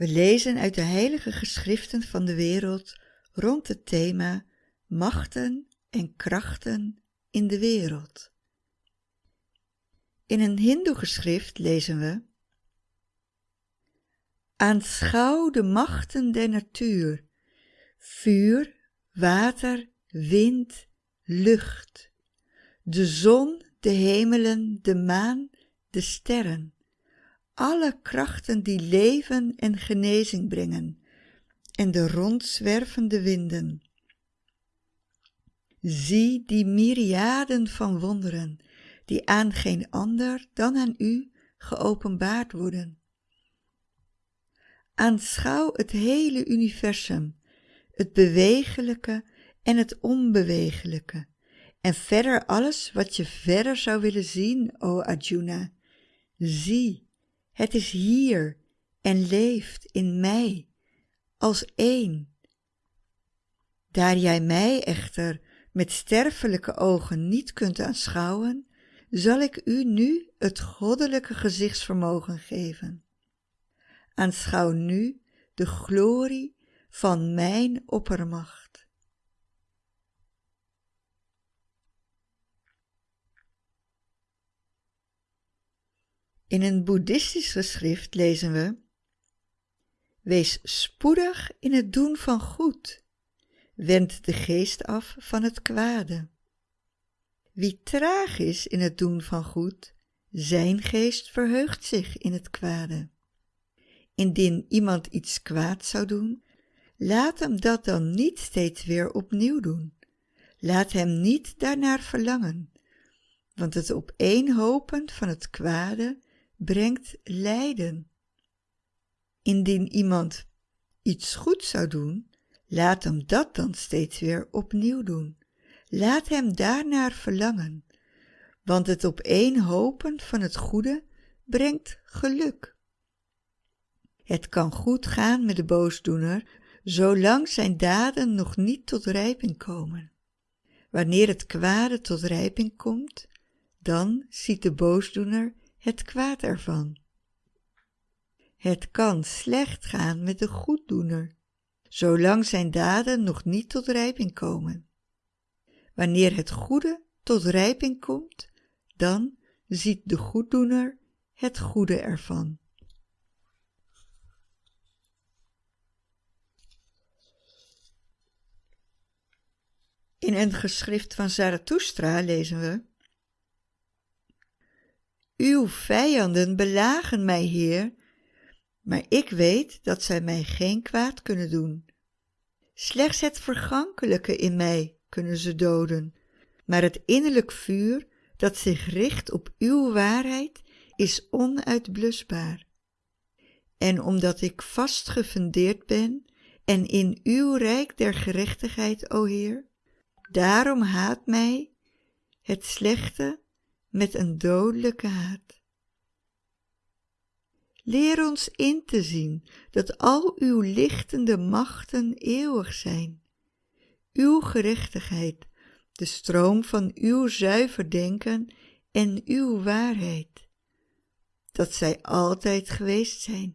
We lezen uit de heilige geschriften van de wereld rond het thema machten en krachten in de wereld. In een hindoe-geschrift lezen we Aanschouw de machten der natuur, vuur, water, wind, lucht, de zon, de hemelen, de maan, de sterren, alle krachten die leven en genezing brengen, en de rondzwervende winden. Zie die myriaden van wonderen, die aan geen ander dan aan u geopenbaard worden. Aanschouw het hele universum, het bewegelijke en het onbewegelijke, en verder alles wat je verder zou willen zien, o Arjuna. Zie, het is hier en leeft in mij, als één. Daar jij mij echter met sterfelijke ogen niet kunt aanschouwen, zal ik u nu het goddelijke gezichtsvermogen geven. Aanschouw nu de glorie van mijn oppermacht. In een boeddhistisch geschrift lezen we Wees spoedig in het doen van goed, wend de geest af van het kwade. Wie traag is in het doen van goed, zijn geest verheugt zich in het kwade. Indien iemand iets kwaad zou doen, laat hem dat dan niet steeds weer opnieuw doen. Laat hem niet daarnaar verlangen, want het opeenhopen van het kwade brengt lijden. Indien iemand iets goed zou doen, laat hem dat dan steeds weer opnieuw doen. Laat hem daarnaar verlangen, want het opeenhopen van het goede brengt geluk. Het kan goed gaan met de boosdoener, zolang zijn daden nog niet tot rijping komen. Wanneer het kwade tot rijping komt, dan ziet de boosdoener het kwaad ervan. Het kan slecht gaan met de goeddoener, zolang zijn daden nog niet tot rijping komen. Wanneer het goede tot rijping komt, dan ziet de goeddoener het goede ervan. In een geschrift van Zarathustra lezen we Uw vijanden belagen mij, Heer, maar ik weet dat zij mij geen kwaad kunnen doen. Slechts het vergankelijke in mij kunnen ze doden, maar het innerlijk vuur dat zich richt op uw waarheid is onuitblusbaar. En omdat ik vast gefundeerd ben en in uw rijk der gerechtigheid, o Heer, daarom haat mij het slechte met een dodelijke haat. Leer ons in te zien dat al uw lichtende machten eeuwig zijn. Uw gerechtigheid, de stroom van uw zuiver denken en uw waarheid. Dat zij altijd geweest zijn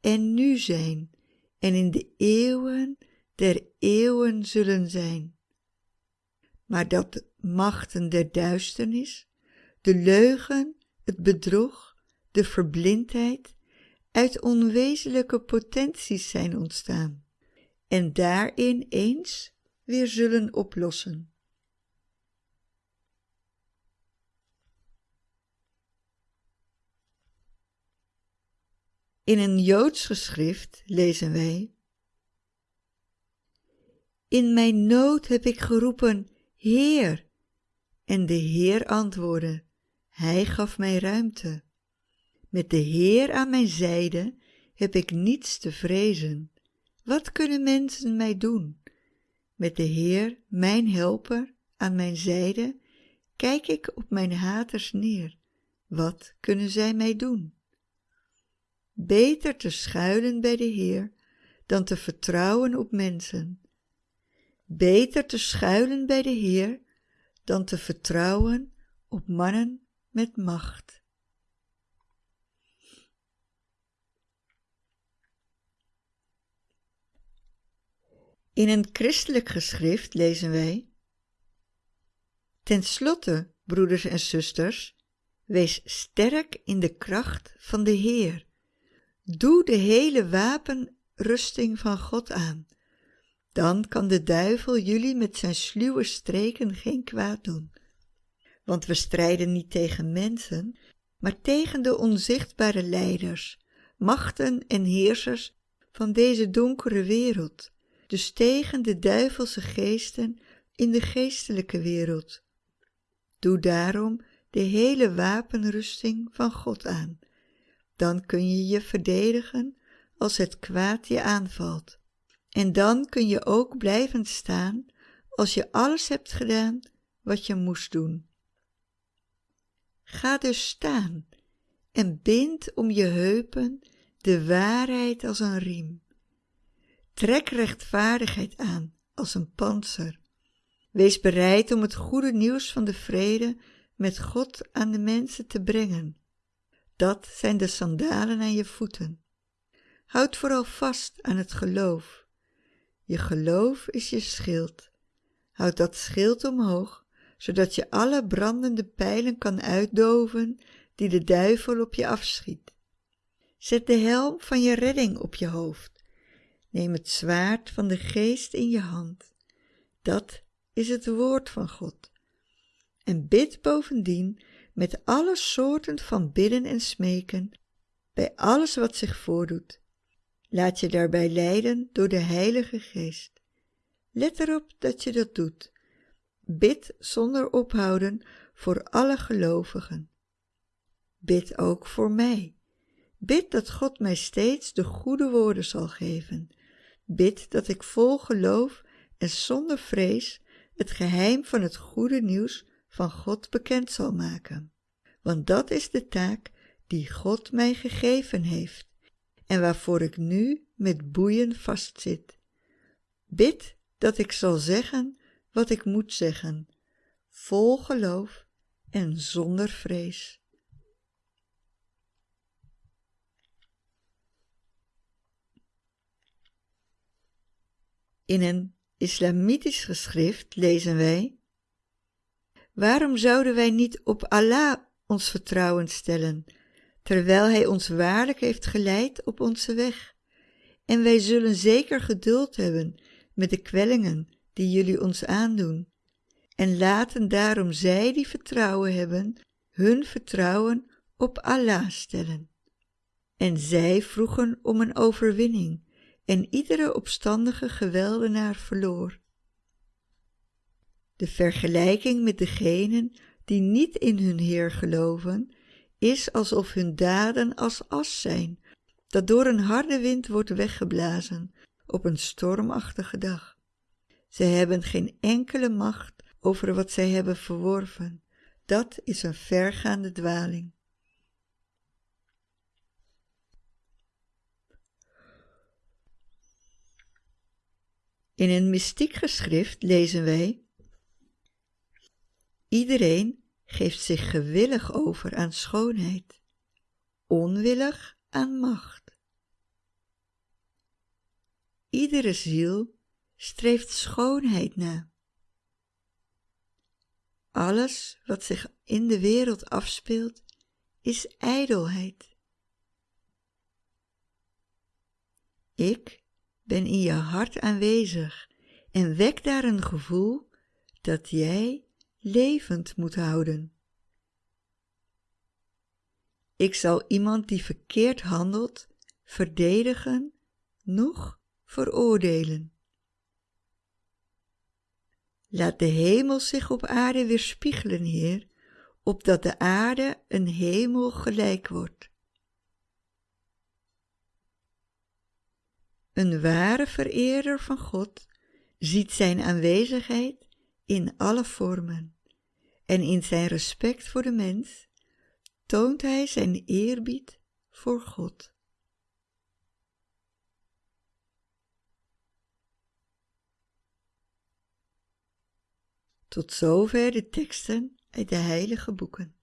en nu zijn en in de eeuwen der eeuwen zullen zijn. Maar dat de machten der duisternis, de leugen, het bedrog, de verblindheid uit onwezenlijke potenties zijn ontstaan en daarin eens weer zullen oplossen. In een Joods geschrift lezen wij In mijn nood heb ik geroepen, Heer, en de Heer antwoordde, Hij gaf mij ruimte. Met de Heer aan mijn zijde heb ik niets te vrezen. Wat kunnen mensen mij doen? Met de Heer, mijn helper, aan mijn zijde, kijk ik op mijn haters neer. Wat kunnen zij mij doen? Beter te schuilen bij de Heer dan te vertrouwen op mensen. Beter te schuilen bij de Heer dan te vertrouwen op mannen met macht. In een christelijk geschrift lezen wij: Ten slotte, broeders en zusters, wees sterk in de kracht van de Heer. Doe de hele wapenrusting van God aan. Dan kan de duivel jullie met zijn sluwe streken geen kwaad doen. Want we strijden niet tegen mensen, maar tegen de onzichtbare leiders, machten en heersers van deze donkere wereld, dus tegen de duivelse geesten in de geestelijke wereld. Doe daarom de hele wapenrusting van God aan. Dan kun je je verdedigen als het kwaad je aanvalt. En dan kun je ook blijven staan als je alles hebt gedaan wat je moest doen. Ga dus staan en bind om je heupen de waarheid als een riem. Trek rechtvaardigheid aan als een panzer. Wees bereid om het goede nieuws van de vrede met God aan de mensen te brengen. Dat zijn de sandalen aan je voeten. Houd vooral vast aan het geloof. Je geloof is je schild. Houd dat schild omhoog, zodat je alle brandende pijlen kan uitdoven die de duivel op je afschiet. Zet de helm van je redding op je hoofd. Neem het zwaard van de geest in je hand. Dat is het woord van God. En bid bovendien met alle soorten van bidden en smeken bij alles wat zich voordoet. Laat je daarbij leiden door de Heilige Geest. Let erop dat je dat doet. Bid zonder ophouden voor alle gelovigen. Bid ook voor mij. Bid dat God mij steeds de goede woorden zal geven. Bid dat ik vol geloof en zonder vrees het geheim van het goede nieuws van God bekend zal maken. Want dat is de taak die God mij gegeven heeft en waarvoor ik nu met boeien vastzit. Bid dat ik zal zeggen wat ik moet zeggen, vol geloof en zonder vrees. In een islamitisch geschrift lezen wij: Waarom zouden wij niet op Allah ons vertrouwen stellen, terwijl Hij ons waarlijk heeft geleid op onze weg? En wij zullen zeker geduld hebben met de kwellingen die jullie ons aandoen. En laten daarom zij die vertrouwen hebben, hun vertrouwen op Allah stellen. En zij vroegen om een overwinning en iedere opstandige geweldenaar verloor. De vergelijking met degenen die niet in hun Heer geloven, is alsof hun daden als as zijn, dat door een harde wind wordt weggeblazen op een stormachtige dag. Zij hebben geen enkele macht over wat zij hebben verworven. Dat is een vergaande dwaling. In een mystiek geschrift lezen wij: Iedereen geeft zich gewillig over aan schoonheid, onwillig aan macht. Iedere ziel streeft schoonheid na. Alles wat zich in de wereld afspeelt is ijdelheid. Ik ben in je hart aanwezig en wek daar een gevoel dat jij levend moet houden. Ik zal iemand die verkeerd handelt verdedigen, noch veroordelen. Laat de hemel zich op aarde weerspiegelen, Heer, opdat de aarde een hemel gelijk wordt. Een ware vereerder van God ziet zijn aanwezigheid in alle vormen en in zijn respect voor de mens toont hij zijn eerbied voor God. Tot zover de teksten uit de heilige boeken.